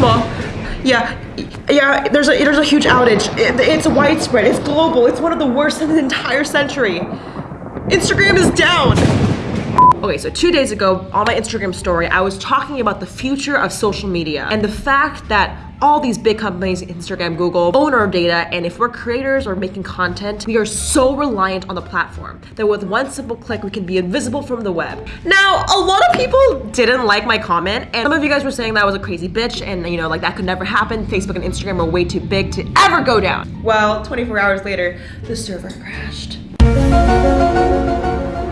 small. Yeah, yeah. There's a there's a huge outage. It, it's widespread. It's global. It's one of the worst in the entire century. Instagram is down. Okay, so two days ago on my Instagram story, I was talking about the future of social media and the fact that all these big companies, Instagram, Google, own our data. And if we're creators or making content, we are so reliant on the platform that with one simple click, we can be invisible from the web. Now, a lot of people didn't like my comment. And some of you guys were saying that I was a crazy bitch and you know, like that could never happen. Facebook and Instagram are way too big to ever go down. Well, 24 hours later, the server crashed.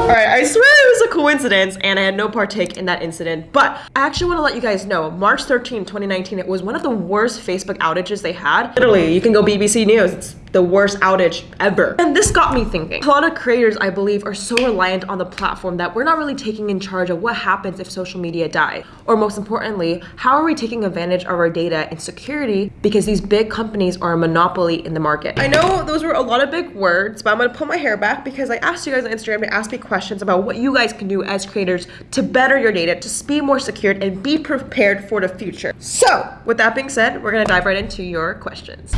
Alright, I swear coincidence and I had no partake in that incident, but I actually want to let you guys know, March 13, 2019, it was one of the worst Facebook outages they had. Literally, you can go BBC News, it's the worst outage ever. And this got me thinking. A lot of creators, I believe, are so reliant on the platform that we're not really taking in charge of what happens if social media die. Or most importantly, how are we taking advantage of our data and security because these big companies are a monopoly in the market. I know those were a lot of big words, but I'm gonna pull my hair back because I asked you guys on Instagram to ask me questions about what you guys can do as creators to better your data, to be more secured and be prepared for the future. So with that being said, we're gonna dive right into your questions.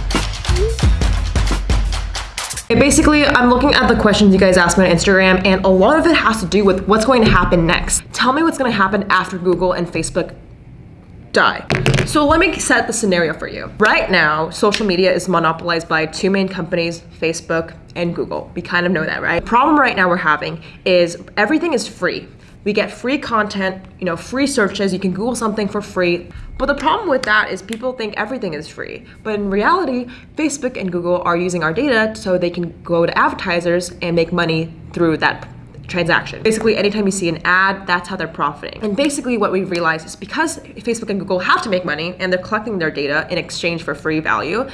Basically, I'm looking at the questions you guys asked me on Instagram, and a lot of it has to do with what's going to happen next. Tell me what's going to happen after Google and Facebook die. So let me set the scenario for you. Right now, social media is monopolized by two main companies, Facebook and Google. We kind of know that, right? The problem right now we're having is everything is free. We get free content, you know, free searches. You can Google something for free. But the problem with that is people think everything is free. But in reality, Facebook and Google are using our data so they can go to advertisers and make money through that transaction. Basically, anytime you see an ad, that's how they're profiting. And basically what we realized is because Facebook and Google have to make money and they're collecting their data in exchange for free value,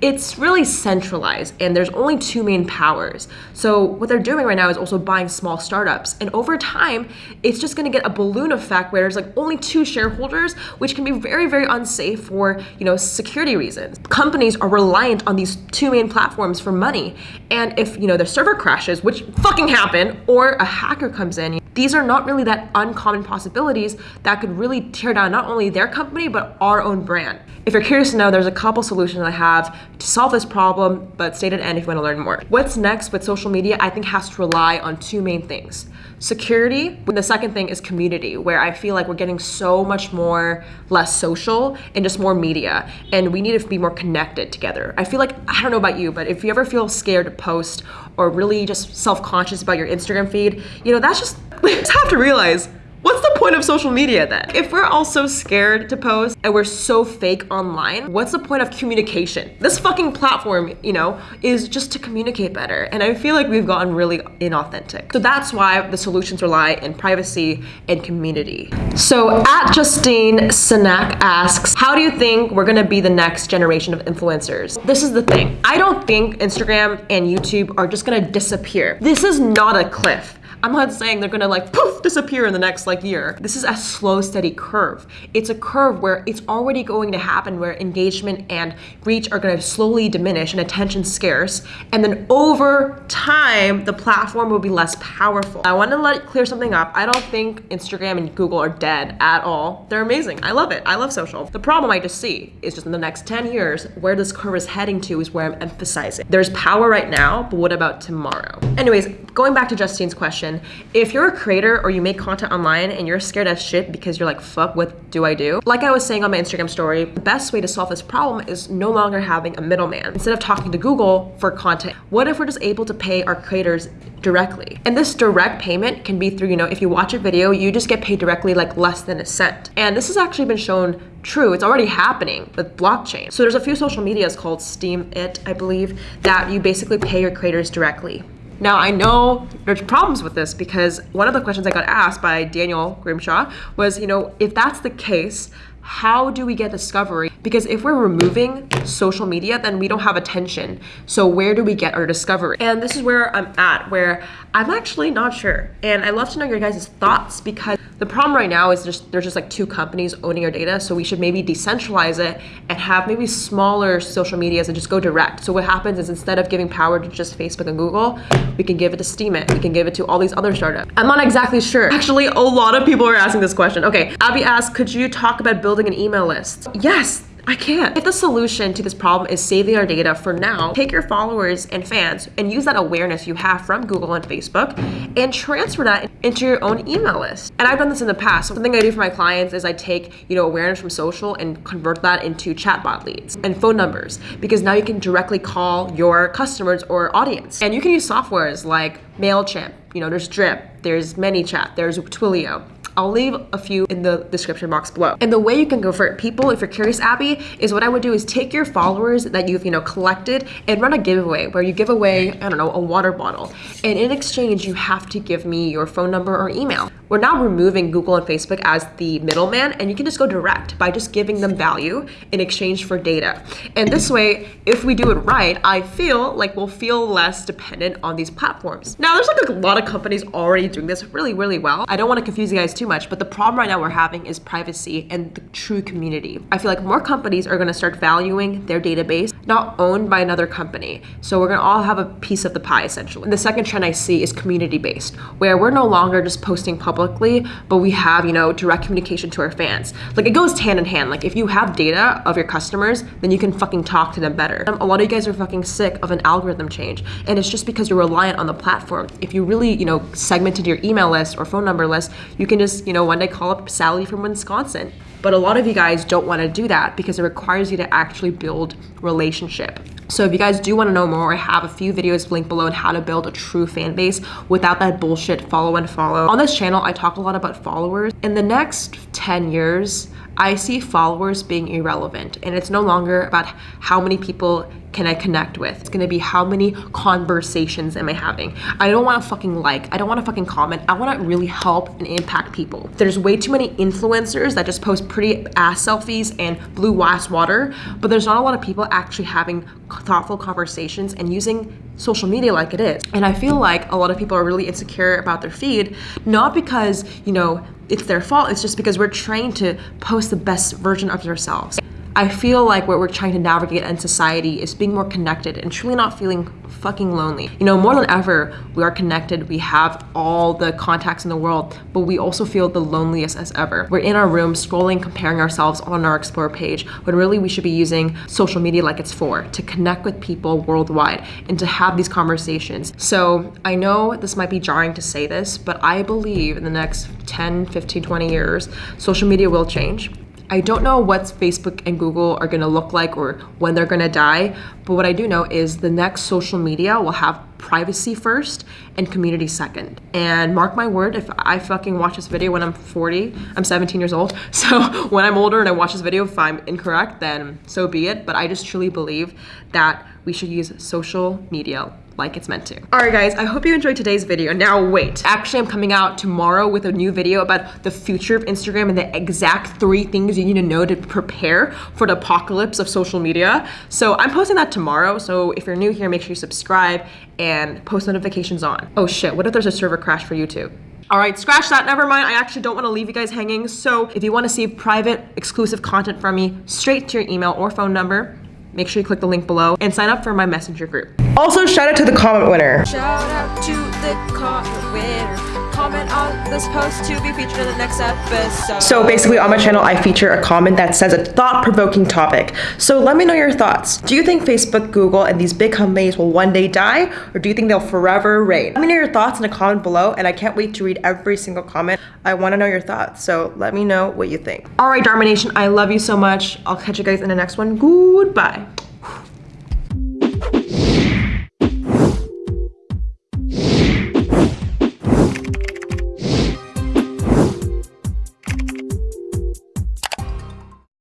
it's really centralized and there's only two main powers. So what they're doing right now is also buying small startups. And over time, it's just gonna get a balloon effect where there's like only two shareholders, which can be very, very unsafe for, you know, security reasons. Companies are reliant on these two main platforms for money. And if, you know, their server crashes, which fucking happen, or a hacker comes in, these are not really that uncommon possibilities that could really tear down not only their company, but our own brand. If you're curious to know, there's a couple solutions I have to solve this problem, but stay to the end if you want to learn more. What's next with social media, I think has to rely on two main things. Security, and the second thing is community, where I feel like we're getting so much more less social and just more media, and we need to be more connected together. I feel like, I don't know about you, but if you ever feel scared to post or really just self-conscious about your Instagram feed, you know, that's just, we just have to realize What's the point of social media then? If we're all so scared to post and we're so fake online, what's the point of communication? This fucking platform, you know, is just to communicate better. And I feel like we've gotten really inauthentic. So that's why the solutions rely in privacy and community. So at Justine Sanak asks, how do you think we're gonna be the next generation of influencers? This is the thing. I don't think Instagram and YouTube are just gonna disappear. This is not a cliff. I'm not saying they're gonna like poof disappear in the next like year. This is a slow steady curve. It's a curve where it's already going to happen where engagement and reach are gonna slowly diminish and attention scarce and then over time the platform will be less powerful. I want to let clear something up. I don't think Instagram and Google are dead at all. They're amazing. I love it. I love social. The problem I just see is just in the next 10 years where this curve is heading to is where I'm emphasizing. There's power right now, but what about tomorrow? Anyways, going back to Justine's question, if you're a creator or you make content online and you're scared as shit because you're like, fuck, what do I do? Like I was saying on my Instagram story, the best way to solve this problem is no longer having a middleman. Instead of talking to Google for content, what if we're just able to pay our creators directly? And this direct payment can be through, you know, if you watch a video, you just get paid directly like less than a cent. And this has actually been shown true. It's already happening with blockchain. So there's a few social medias called Steemit, I believe, that you basically pay your creators directly. Now, I know there's problems with this because one of the questions I got asked by Daniel Grimshaw was, you know, if that's the case, how do we get discovery Because if we're removing social media, then we don't have attention. So where do we get our discovery? And this is where I'm at, where I'm actually not sure. And I love to know your guys' thoughts because the problem right now is just there's just like two companies owning our data. So we should maybe decentralize it and have maybe smaller social medias and just go direct. So what happens is instead of giving power to just Facebook and Google, we can give it to Steemit. We can give it to all these other startups. I'm not exactly sure. Actually, a lot of people are asking this question. Okay, Abby asked, could you talk about building an email list? Yes, I can't. If the solution to this problem is saving our data for now, take your followers and fans and use that awareness you have from Google and Facebook and transfer that into your own email list. And I've done this in the past. Something I do for my clients is I take, you know, awareness from social and convert that into chatbot leads and phone numbers because now you can directly call your customers or audience. And you can use softwares like MailChimp, you know, there's Drip, there's ManyChat, there's Twilio. I'll leave a few in the description box below. And the way you can convert people, if you're curious, Abby, is what I would do is take your followers that you've, you know, collected and run a giveaway where you give away, I don't know, a water bottle. And in exchange, you have to give me your phone number or email. We're now removing Google and Facebook as the middleman and you can just go direct by just giving them value in exchange for data. And this way, if we do it right, I feel like we'll feel less dependent on these platforms. Now, there's like a lot of companies already doing this really, really well. I don't want to confuse you guys too much, but the problem right now we're having is privacy and the true community. I feel like more companies are gonna start valuing their database, not owned by another company. So we're gonna all have a piece of the pie essentially. And the second trend I see is community-based, where we're no longer just posting publicly, but we have, you know, direct communication to our fans. Like it goes hand in hand. Like if you have data of your customers, then you can fucking talk to them better. Um, a lot of you guys are fucking sick of an algorithm change. And it's just because you're reliant on the platform. If you really, you know, segmented your email list or phone number list, you can just just, you know, one day call up Sally from Wisconsin. But a lot of you guys don't want to do that because it requires you to actually build relationship. So if you guys do want to know more, I have a few videos linked below on how to build a true fan base without that bullshit follow and follow. On this channel, I talk a lot about followers. In the next 10 years, I see followers being irrelevant and it's no longer about how many people can I connect with. It's gonna be how many conversations am I having. I don't wanna fucking like, I don't wanna fucking comment. I wanna really help and impact people. There's way too many influencers that just post pretty ass selfies and blue ass water, but there's not a lot of people actually having thoughtful conversations and using social media like it is. And I feel like a lot of people are really insecure about their feed, not because, you know, it's their fault, it's just because we're trained to post the best version of ourselves. I feel like what we're trying to navigate in society is being more connected and truly not feeling fucking lonely. You know, more than ever, we are connected, we have all the contacts in the world, but we also feel the loneliest as ever. We're in our room scrolling, comparing ourselves on our Explore page, when really we should be using social media like it's for, to connect with people worldwide and to have these conversations. So I know this might be jarring to say this, but I believe in the next 10, 15, 20 years, social media will change. I don't know what Facebook and Google are gonna look like or when they're gonna die, but what I do know is the next social media will have privacy first and community second. And mark my word, if I fucking watch this video when I'm 40, I'm 17 years old. So when I'm older and I watch this video, if I'm incorrect, then so be it. But I just truly believe that we should use social media like it's meant to. All right, guys, I hope you enjoyed today's video. Now, wait. Actually, I'm coming out tomorrow with a new video about the future of Instagram and the exact three things you need to know to prepare for the apocalypse of social media. So I'm posting that tomorrow. So if you're new here, make sure you subscribe and post notifications on. Oh shit, what if there's a server crash for YouTube? All right, scratch that, never mind. I actually don't wanna leave you guys hanging. So if you wanna see private, exclusive content from me straight to your email or phone number, make sure you click the link below and sign up for my messenger group. Also, shout out to the comment winner. Shout out to the comment winner comment on this post to be featured in the next episode. So basically on my channel, I feature a comment that says a thought-provoking topic. So let me know your thoughts. Do you think Facebook, Google, and these big companies will one day die? Or do you think they'll forever reign? Let me know your thoughts in a comment below, and I can't wait to read every single comment. I wanna know your thoughts, so let me know what you think. All right, Darmination, I love you so much. I'll catch you guys in the next one. Goodbye.